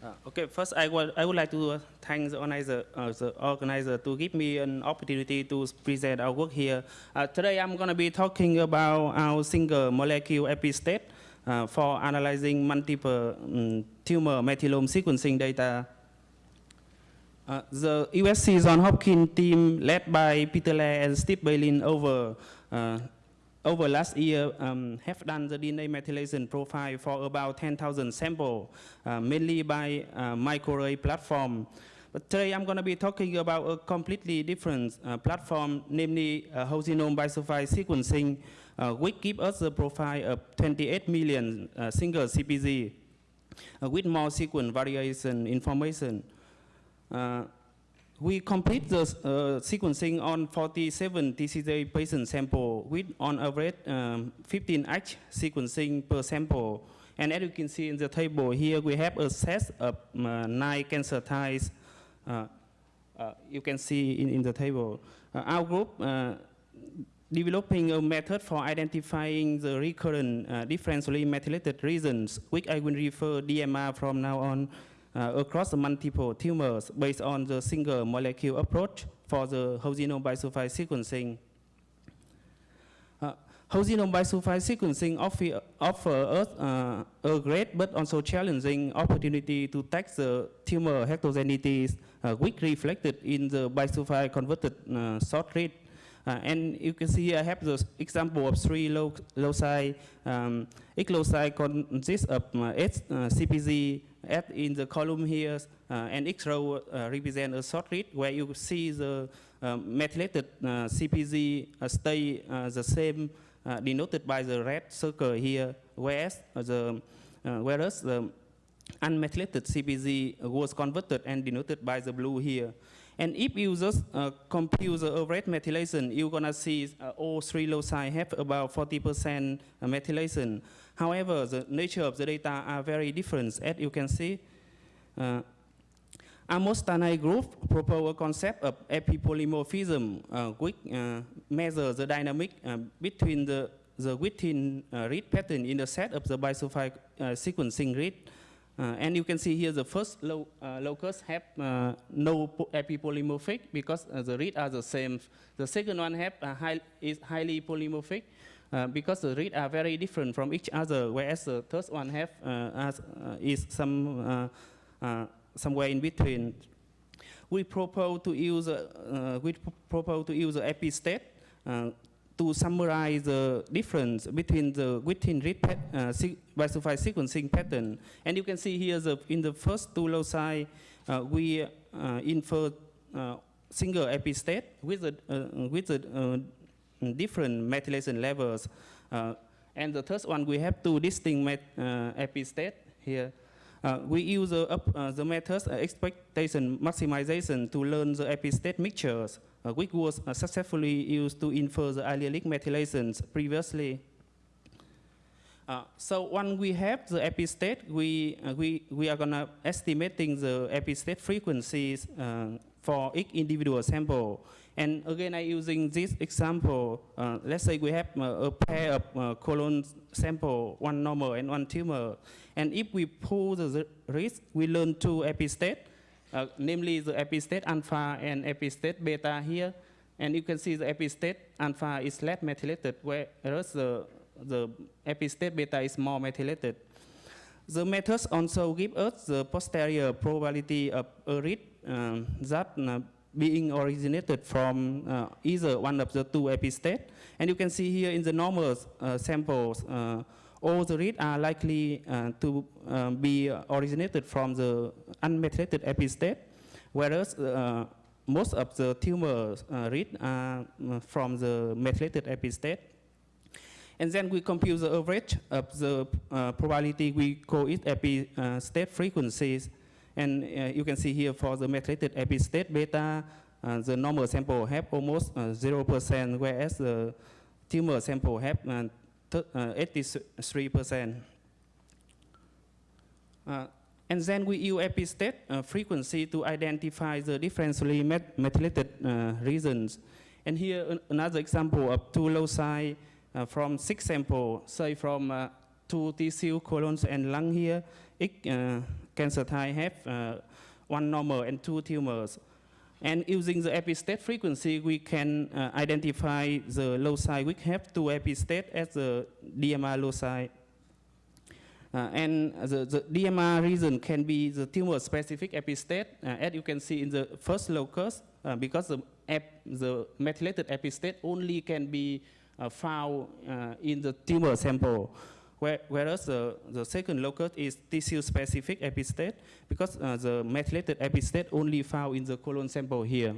Uh, okay, first I would, I would like to thank the organizer, uh, the organizer to give me an opportunity to present our work here. Uh, today I'm going to be talking about our single molecule epistate uh, for analyzing multiple um, tumor methylome sequencing data. Uh, the USC John Hopkins team led by Peter Laird and Steve Baylin over uh, over last year um, have done the DNA methylation profile for about 10,000 samples, uh, mainly by uh, microarray platform. But today I'm going to be talking about a completely different uh, platform, namely uh, whole genome bisulfite sequencing, uh, which gives us a profile of 28 million uh, single CPG uh, with more sequence variation information. We complete the uh, sequencing on 47 TCJ patient sample with on average um, 15H sequencing per sample. And as you can see in the table here, we have a set of uh, nine cancer types. Uh, uh, you can see in, in the table. Uh, our group uh, developing a method for identifying the recurrent uh, differentially methylated regions, which I will refer DMR from now on across the multiple tumors based on the single molecule approach for the whole genome bisulfite sequencing. Uh, whole genome bisulfite sequencing offer, offer us uh, a great but also challenging opportunity to test the tumor heterogeneities uh, which reflected in the bisulfite converted uh, short read. Uh, and you can see I have the example of three lo loci. Um, each loci consists of uh, H uh, CPG F in the column here, uh, and X row uh, represent a short read where you see the um, methylated uh, uh, stay the same, denoted by the red circle here, whereas the whereas the unmethylated CPG was converted and denoted by the blue here. And if you just uh, compute the average methylation, you're gonna see uh, all three loci have about 40% methylation. However, the nature of the data are very different. As you can see, uh, Amos Tanay group propose a concept of epipolymorphism, uh, which uh, measures the dynamic uh, between the, the within uh, read pattern in the set of the bisulfite uh, sequencing read uh, and you can see here the first lo uh, locus have no epipolymorphic because the read are the same. The second one have high, is highly polymorphic uh, because the reads are very different from each other, whereas the third one have uh, as, is some somewhere in between. We propose to use we propose to use the epistate to summarize the difference between the within read uh, bisulfite sequencing pattern. And you can see here the, in the first two loci, uh, we uh, infer uh, single epistate with the, uh, with the uh, different methylation levels. Uh, and the third one, we have two distinct met, epistate here. we use the methods expectation maximization to learn the epistate mixtures uh, which was uh, successfully used to infer the allelic methylations previously. Uh, so when we have the epistate, we, uh, we, we are gonna estimating the epistate frequencies uh, for each individual sample. And again, I using this example, uh, let's say we have a pair of colon sample, one normal and one tumor. And if we pull the risk, we learn two epistate, uh, namely the epistate alpha and epistate beta here. And you can see the epistate alpha is less methylated, whereas the, the epistate beta is more methylated. The methods also give us the posterior probability of a read that uh, being originated from uh, either one of the two epistate. And you can see here in the normal uh, samples, uh, all the reads are likely uh, to um, be originated from the unmethylated epistate, whereas uh, most of the tumor reads are from the methylated epistate. And then we compute the average of the probability, we call it epistate frequencies. And uh, you can see here for the methylated epistate beta, the normal sample have almost 0%, whereas the tumor sample have 83%. Uh, uh, and then we use epistate uh, frequency to identify the differentially met methylated uh, regions. And here an another example of two loci uh, from six samples, say from uh, two tissue, colons and lung here. It, cancer type have uh, one normal and two tumors. And using the epistate frequency, we can uh, identify the loci which have two epistate as the DMR loci. Uh, and the, the, DMR region can be the tumor-specific epistate, uh, as you can see in the first locus, uh, because the, the methylated epistate only can be uh, found in the tumor sample. Where, whereas the, the second locus is tissue-specific epistate because uh, the methylated epistate only found in the colon sample here.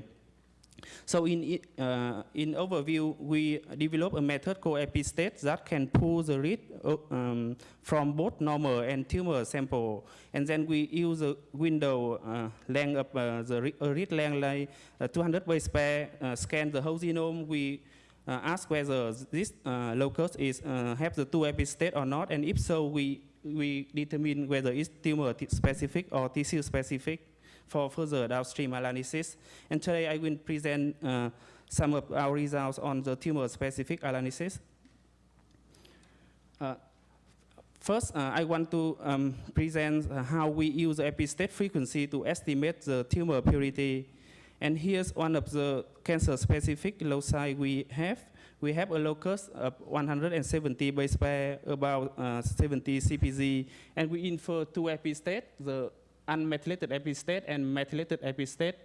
So in, uh, in overview, we develop a method called epistate that can pull the read uh, um, from both normal and tumor sample. And then we use a window uh, length of uh, the read length like uh, 200 base pair, uh, scan the whole genome. We uh, ask whether this uh, locus is uh, have the two epistate or not, and if so, we we determine whether it's tumor specific or tissue specific for further downstream analysis. And today I will present uh, some of our results on the tumor specific analysis. Uh, first, uh, I want to um, present how we use epistate frequency to estimate the tumor purity and here's one of the cancer-specific loci we have. We have a locus of 170 base pair, about uh, 70 CPG, and we infer two epistate, the unmethylated epistate and methylated epistate.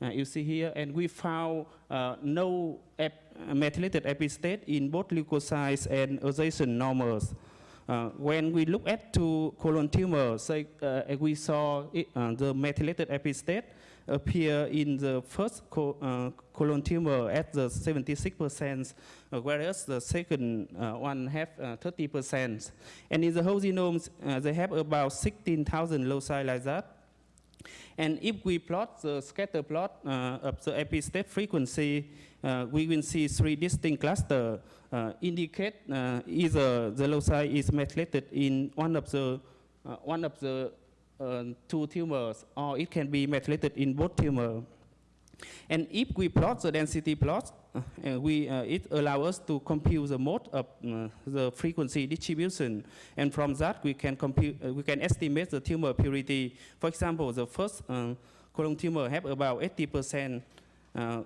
Uh, you see here, and we found uh, no ep methylated epistate in both leukocytes and adjacent normals. Uh, when we look at two colon tumors, say, uh, we saw it, uh, the methylated epistate appear in the first co uh, colon tumor at the 76%, uh, whereas the second uh, one have 30%. And in the whole genome, they have about 16,000 loci like that. And if we plot the scatter plot uh, of the epistate frequency, uh, we will see three distinct clusters uh, indicate either the loci is methylated in one of the one of the uh, two tumors, or it can be methylated in both tumors. And if we plot the density plot, uh, we, uh, it allows us to compute the mode of uh, the frequency distribution. And from that, we can, compute, uh, we can estimate the tumor purity. For example, the first uh, colon tumor have about 80%, uh,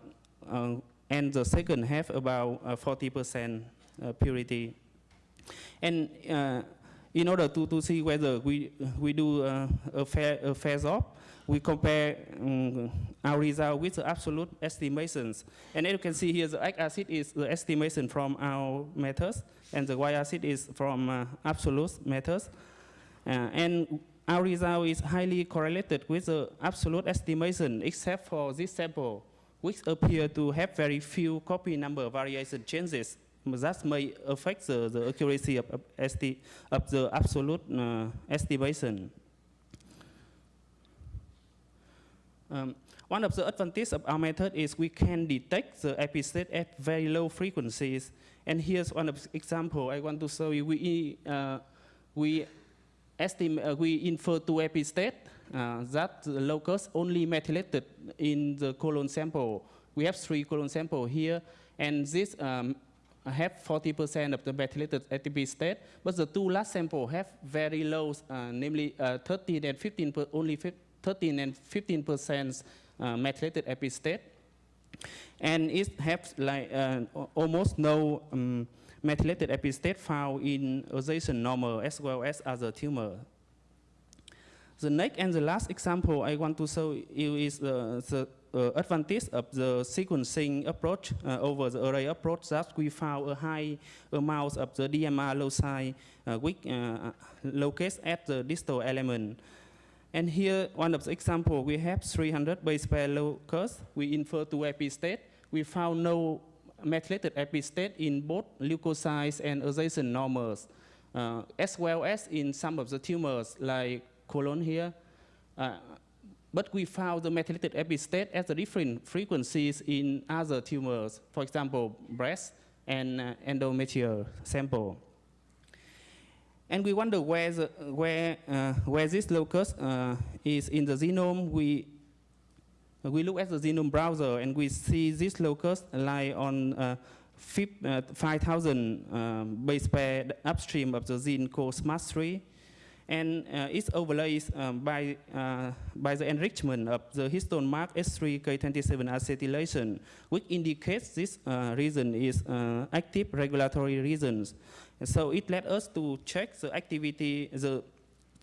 and the second have about 40% purity. And in order to, to see whether we, we do uh, a, fair, a phase off, we compare um, our result with the absolute estimations. And as you can see here, the x-axis is the estimation from our methods, and the y-axis is from uh, absolute methods. Uh, and our result is highly correlated with the absolute estimation, except for this sample, which appear to have very few copy number variation changes that may affect the, the accuracy of, of, of the absolute uh, estimation. Um, one of the advantages of our method is we can detect the epistate at very low frequencies. And here's one example I want to show you. We, uh, we, estimate, uh, we infer two epistate uh, that the locus only methylated in the colon sample. We have three colon sample here, and this um, have 40% of the methylated epistate, but the two last sample have very low, uh, namely uh, 13 and 15, per, only 13 and 15 percent uh, methylated epistate, and it has like uh, almost no um, methylated epistate found in adjacent normal as well as other tumor. The next and the last example I want to show you is the uh, advantage of the sequencing approach uh, over the array approach that we found a high amount of the DMR loci uh, which uh, locates at the distal element. And here, one of the example, we have 300 base pair locus. We infer to epistate. We found no methylated epistate in both leukocytes and adjacent normals, uh, as well as in some of the tumors like colon here. Uh, but we found the methylated epistate at the different frequencies in other tumors, for example, breast and uh, endometrial sample. And we wonder where, the, where, uh, where this locus uh, is in the genome. We, we look at the genome browser and we see this locus lie on uh, uh 5,000 um, base pair upstream of the gene called SMART3. And uh, it's overlaid um, by, uh, by the enrichment of the histone mark H3K27 acetylation, which indicates this uh, region is uh, active regulatory regions. And so it led us to check the activity, the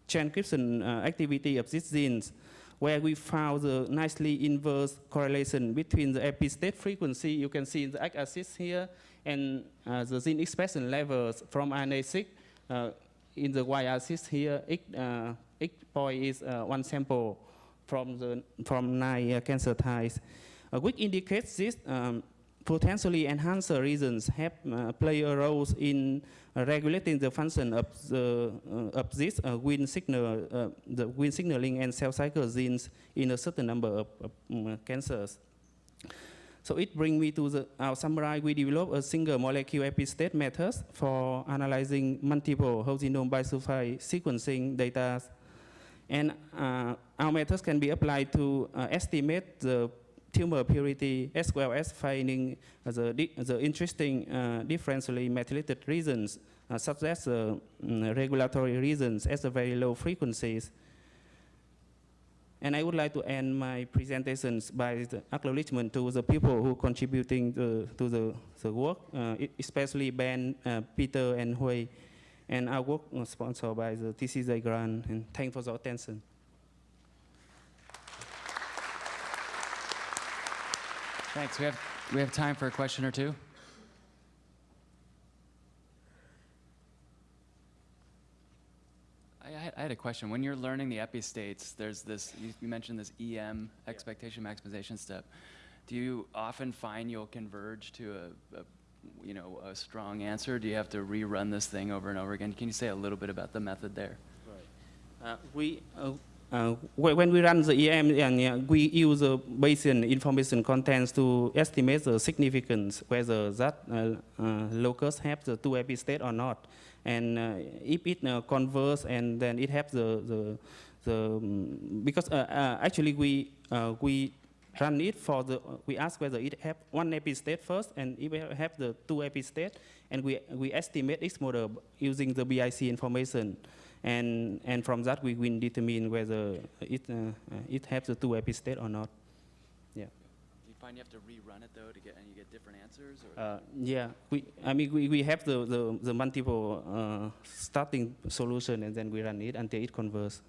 transcription uh, activity of these genes, where we found the nicely inverse correlation between the epi-state frequency, you can see in the x-axis here, and uh, the gene expression levels from RNA-seq uh, in the y-axis here, X, uh, X point is uh, one sample from the from nine uh, cancer types, which indicates this um, potentially enhancer regions have uh, play a role in regulating the function of the uh, of this uh, Wnt signal, the Wnt signaling and cell cycle genes in a certain number of, of um, cancers. So it brings me to the, our summary. We developed a single molecule epi-state method for analyzing multiple whole genome bisulfite sequencing data. And uh, our methods can be applied to uh, estimate the tumor purity as well as finding the, the interesting uh, differentially methylated regions, uh, such as mm, regulatory regions at the very low frequencies. And I would like to end my presentations by the acknowledgement to the people who contributing to, to the, the work, uh, especially Ben, uh, Peter, and Hui. And our work was sponsored by the TCJ grant. And thanks for the attention. Thanks. We have, we have time for a question or two. I, had- a question. When you're learning the epi-states, there's this, you, you mentioned this EM, expectation maximization step. Do you often find you'll converge to a, a, you know, a strong answer? Do you have to rerun this thing over and over again? Can you say a little bit about the method there? Uh, we, uh, uh, when we run the EM, and, uh, we use the Bayesian information contents to estimate the significance, whether that uh, uh, locus have the two epi-state or not. And uh, if it uh, converts, and then it has the, the, the um, because uh, uh, actually we, uh, we run it for the, we ask whether it have one epi-state first, and if it have the two epi-state, and we, we estimate its model using the BIC information. And, and from that, we will determine whether it, uh, uh, it has the two epi-state or not. Yeah. Do you find you have to rerun it though to get, and you get different answers? Or? Uh, yeah, we, I mean, we, we have the, the, the multiple uh, starting solution, and then we run it until it converts.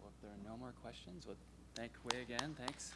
Well, if there are no more questions, we'll thank Hui again. Thanks.